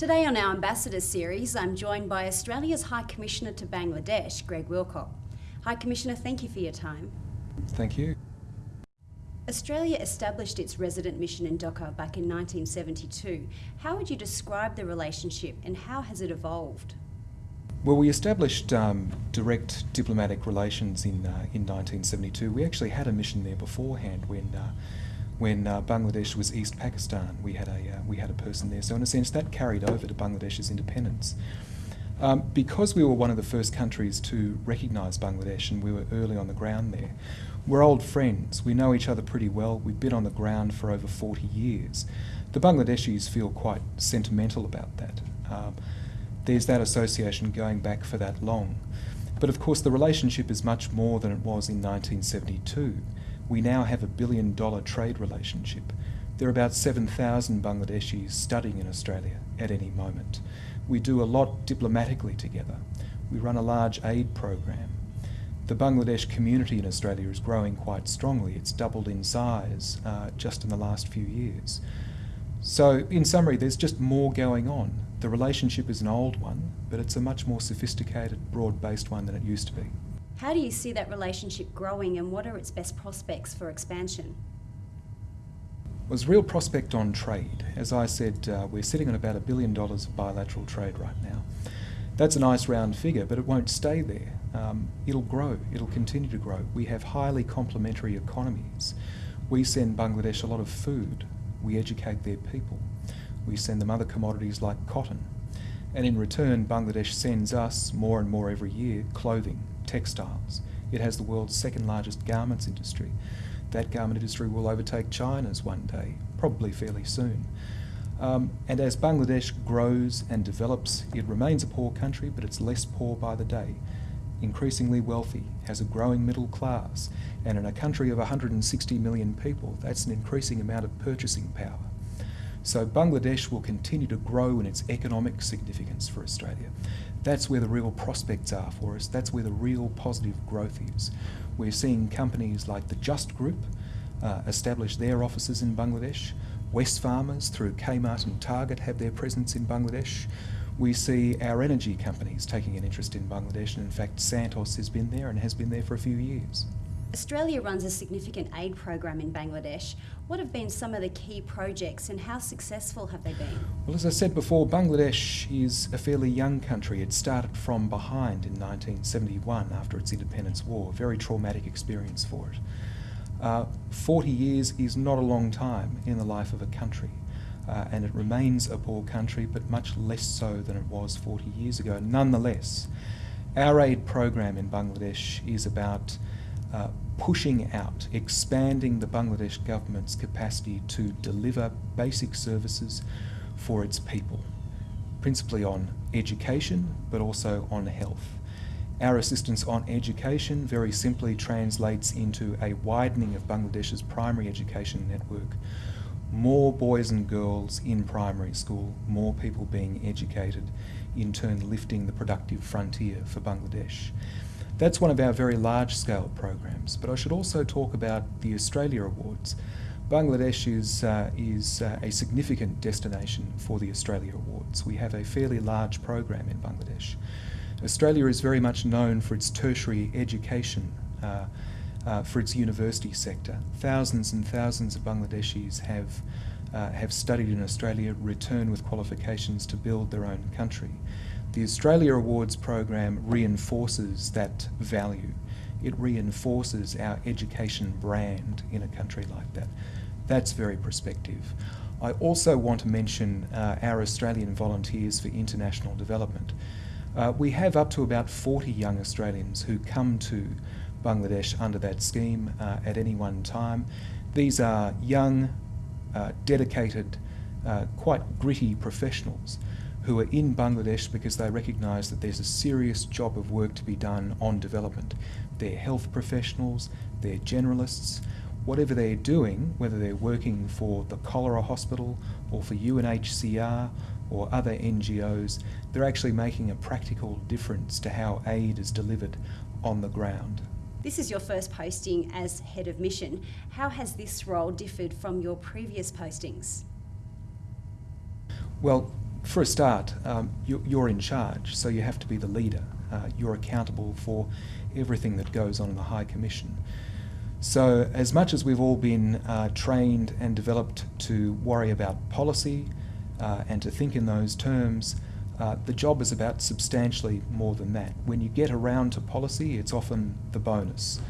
Today on our Ambassador series, I'm joined by Australia's High Commissioner to Bangladesh, Greg Wilcock. High Commissioner, thank you for your time. Thank you. Australia established its resident mission in Dhaka back in 1972. How would you describe the relationship and how has it evolved? Well, we established um, direct diplomatic relations in uh, in 1972. We actually had a mission there beforehand when uh, when uh, Bangladesh was East Pakistan. We had a uh, we had a person there. So in a sense, that carried over to Bangladesh's independence. Um, because we were one of the first countries to recognise Bangladesh and we were early on the ground there, we're old friends. We know each other pretty well. We've been on the ground for over 40 years. The Bangladeshis feel quite sentimental about that. Um, there's that association going back for that long. But of course, the relationship is much more than it was in 1972. We now have a billion dollar trade relationship. There are about 7,000 Bangladeshis studying in Australia at any moment. We do a lot diplomatically together. We run a large aid program. The Bangladesh community in Australia is growing quite strongly. It's doubled in size uh, just in the last few years. So, in summary, there's just more going on. The relationship is an old one, but it's a much more sophisticated, broad based one than it used to be. How do you see that relationship growing and what are its best prospects for expansion? was real prospect on trade. As I said, uh, we're sitting on about a billion dollars of bilateral trade right now. That's a nice round figure, but it won't stay there. Um, it'll grow, it'll continue to grow. We have highly complementary economies. We send Bangladesh a lot of food, we educate their people, we send them other commodities like cotton. And in return, Bangladesh sends us more and more every year clothing, textiles. It has the world's second largest garments industry that garment industry will overtake China's one day, probably fairly soon. Um, and as Bangladesh grows and develops, it remains a poor country, but it's less poor by the day. Increasingly wealthy, has a growing middle class, and in a country of 160 million people, that's an increasing amount of purchasing power. So Bangladesh will continue to grow in its economic significance for Australia. That's where the real prospects are for us. That's where the real positive growth is. We're seeing companies like the Just Group uh, establish their offices in Bangladesh. Wesfarmers through Kmart and Target, have their presence in Bangladesh. We see our energy companies taking an interest in Bangladesh, and in fact, Santos has been there and has been there for a few years. Australia runs a significant aid program in Bangladesh. What have been some of the key projects and how successful have they been? Well, as I said before, Bangladesh is a fairly young country. It started from behind in 1971 after its independence war, a very traumatic experience for it. Uh, 40 years is not a long time in the life of a country. Uh, and it remains a poor country, but much less so than it was 40 years ago. Nonetheless, our aid program in Bangladesh is about uh, pushing out, expanding the Bangladesh government's capacity to deliver basic services for its people, principally on education but also on health. Our assistance on education very simply translates into a widening of Bangladesh's primary education network. More boys and girls in primary school, more people being educated, in turn lifting the productive frontier for Bangladesh. That's one of our very large scale programs, but I should also talk about the Australia Awards. Bangladesh is, uh, is uh, a significant destination for the Australia Awards. We have a fairly large program in Bangladesh. Australia is very much known for its tertiary education, uh, uh for its university sector. Thousands and thousands of Bangladeshis have, uh, have studied in Australia, return with qualifications to build their own country. The Australia Awards program reinforces that value. It reinforces our education brand in a country like that. That's very prospective. I also want to mention uh, our Australian Volunteers for International Development. Uh, we have up to about 40 young Australians who come to Bangladesh under that scheme uh, at any one time. These are young, uh, dedicated, uh, quite gritty professionals who are in Bangladesh because they recognise that there's a serious job of work to be done on development. They're health professionals, they're generalists, whatever they're doing, whether they're working for the cholera hospital or for UNHCR or other NGOs, they're actually making a practical difference to how aid is delivered on the ground. This is your first posting as head of mission. How has this role differed from your previous postings? Well, for a start, um, you, you're in charge, so you have to be the leader. Uh, you're accountable for everything that goes on in the High Commission. So, as much as we've all been uh, trained and developed to worry about policy uh, and to think in those terms, uh, the job is about substantially more than that. When you get around to policy, it's often the bonus.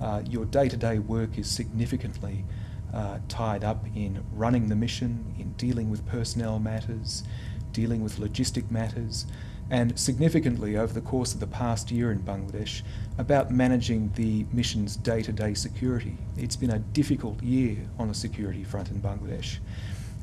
Uh, your day to day work is significantly uh, tied up in running the mission, in dealing with personnel matters, dealing with logistic matters, and significantly over the course of the past year in Bangladesh about managing the mission's day to day security. It's been a difficult year on the security front in Bangladesh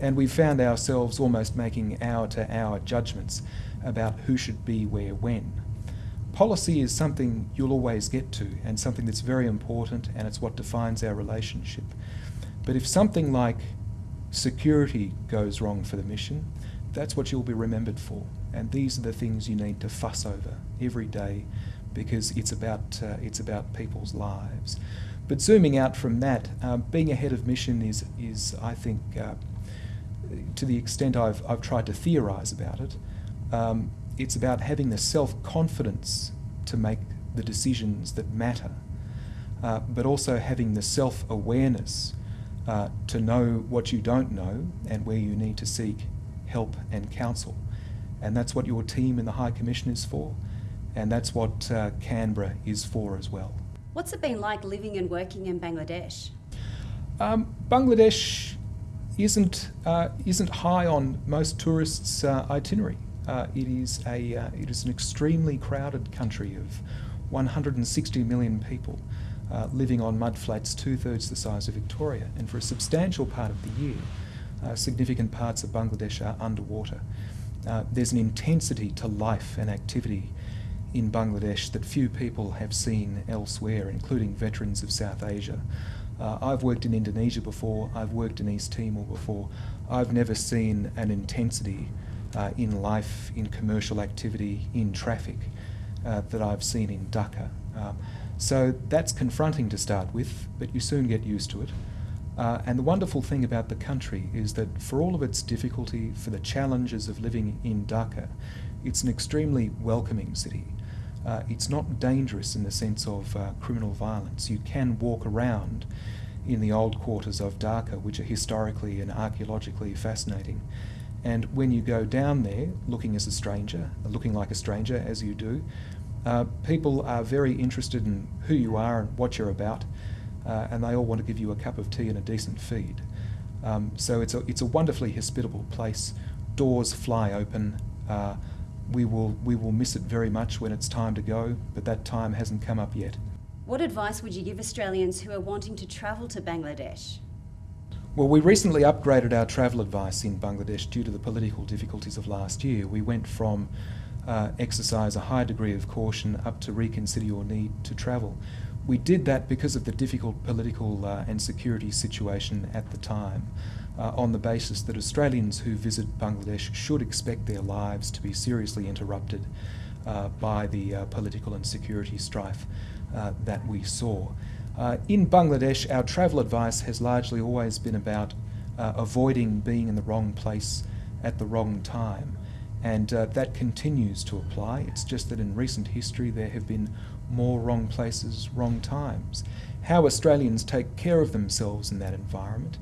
and we found ourselves almost making hour to hour judgments about who should be where when. Policy is something you'll always get to and something that's very important and it's what defines our relationship. But if something like security goes wrong for the mission, that's what you'll be remembered for. And these are the things you need to fuss over every day because it's about, uh, it's about people's lives. But zooming out from that, uh, being ahead of mission is, is I think, uh, to the extent I've, I've tried to theorise about it, um, it's about having the self confidence to make the decisions that matter, uh, but also having the self awareness uh, to know what you don't know and where you need to seek help and counsel. And that's what your team in the High Commission is for, and that's what uh, Canberra is for as well. What's it been like living and working in Bangladesh? Um, Bangladesh isn't uh, isn't high on most tourists' uh, itinerary. Uh, it is a uh, it is an extremely crowded country of 160 million people uh, living on mudflats two thirds the size of Victoria, and for a substantial part of the year, uh, significant parts of Bangladesh are underwater. there's an intensity to life and activity in Bangladesh that few people have seen elsewhere, including veterans of South Asia. Uh, I've worked in Indonesia before, I've worked in East Timor before. I've never seen an intensity uh, in life, in commercial activity, in traffic uh, that I've seen in Dhaka. Um, so that's confronting to start with, but you soon get used to it. Uh, and the wonderful thing about the country is that for all of its difficulty, for the challenges of living in Dhaka, it's an extremely welcoming city. Uh, it's not dangerous in the sense of uh, criminal violence. You can walk around in the old quarters of Dhaka, which are historically and archaeologically fascinating. And when you go down there, looking as a stranger, looking like a stranger as you do, uh, people are very interested in who you are and what you're about, uh, and they all want to give you a cup of tea and a decent feed. Um, so it's a, it's a wonderfully hospitable place. Doors fly open. Uh, we will, we will miss it very much when it's time to go, but that time hasn't come up yet. What advice would you give Australians who are wanting to travel to Bangladesh? Well, we recently upgraded our travel advice in Bangladesh due to the political difficulties of last year. We went from uh, exercise a high degree of caution up to reconsider your need to travel. We did that because of the difficult political uh, and security situation at the time uh, on the basis that Australians who visit Bangladesh should expect their lives to be seriously interrupted uh, by the uh, political and security strife uh, that we saw. In Bangladesh, our travel advice has largely always been about avoiding being in the wrong place at the wrong time. And that continues to apply. It's just that in recent history there have been more wrong places, wrong times. How Australians take care of themselves in that environment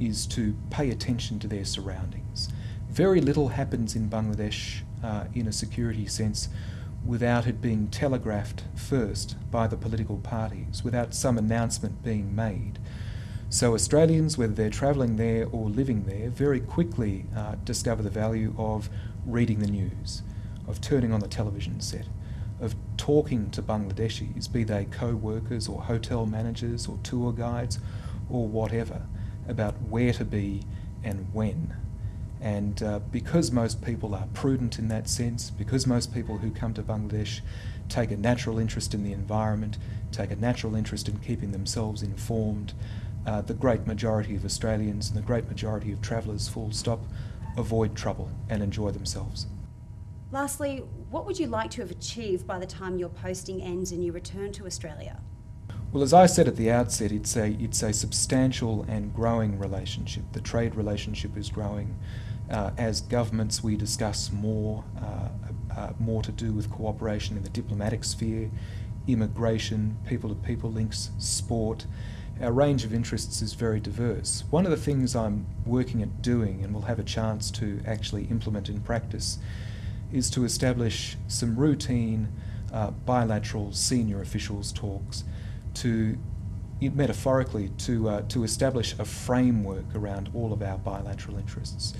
is to pay attention to their surroundings. Very little happens in Bangladesh uh, in a security sense without it being telegraphed first by the political parties, without some announcement being made. So Australians, whether they're travelling there or living there, very quickly uh, discover the value of reading the news, of turning on the television set, of talking to Bangladeshis, be they co-workers or hotel managers or tour guides or whatever about where to be and when. And uh, because most people are prudent in that sense, because most people who come to Bangladesh take a natural interest in the environment, take a natural interest in keeping themselves informed, uh, the great majority of Australians and the great majority of travellers, full stop, avoid trouble and enjoy themselves. Lastly, what would you like to have achieved by the time your posting ends and you return to Australia? Well, as I said at the outset, it's a, it's a substantial and growing relationship. The trade relationship is growing. Uh, as governments, we discuss more, uh, uh, more to do with cooperation in the diplomatic sphere, immigration, people-to-people links, sport. Our range of interests is very diverse. One of the things I'm working at doing and will have a chance to actually implement in practice is to establish some routine uh, bilateral senior officials talks to metaphorically to, uh, to establish a framework around all of our bilateral interests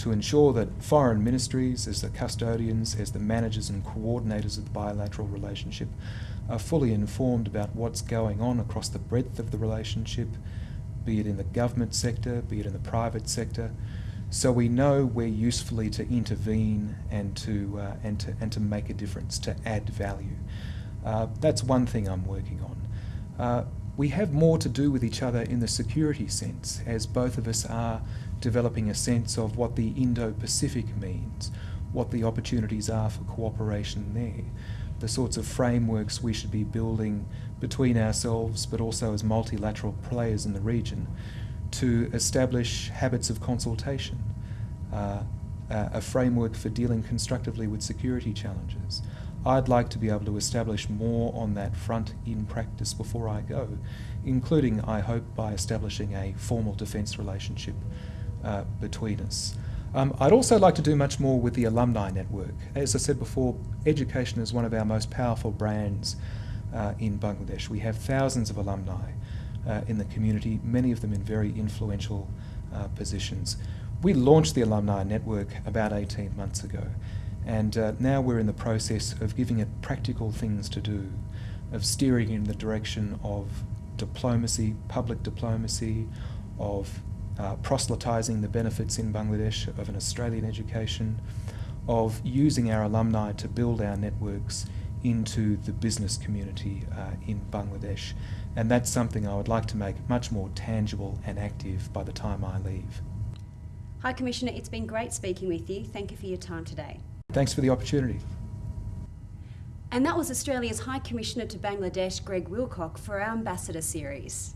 to ensure that foreign ministries, as the custodians, as the managers and coordinators of the bilateral relationship, are fully informed about what's going on across the breadth of the relationship, be it in the government sector, be it in the private sector, so we know where usefully to intervene and to, uh, and to, and to make a difference, to add value. Uh, that's one thing I'm working on. Uh, we have more to do with each other in the security sense, as both of us are developing a sense of what the Indo-Pacific means, what the opportunities are for cooperation there, the sorts of frameworks we should be building between ourselves but also as multilateral players in the region to establish habits of consultation, uh, a framework for dealing constructively with security challenges. I'd like to be able to establish more on that front in practice before I go, including, I hope, by establishing a formal defence relationship uh, between us. Um, I'd also like to do much more with the alumni network. As I said before, education is one of our most powerful brands uh, in Bangladesh. We have thousands of alumni uh, in the community, many of them in very influential uh, positions. We launched the alumni network about 18 months ago, and uh, now we're in the process of giving it practical things to do, of steering in the direction of diplomacy, public diplomacy, of uh, proselytising the benefits in Bangladesh of an Australian education, of using our alumni to build our networks into the business community uh, in Bangladesh. And that's something I would like to make much more tangible and active by the time I leave. High Commissioner, it's been great speaking with you. Thank you for your time today. Thanks for the opportunity. And that was Australia's High Commissioner to Bangladesh, Greg Wilcock, for our Ambassador series.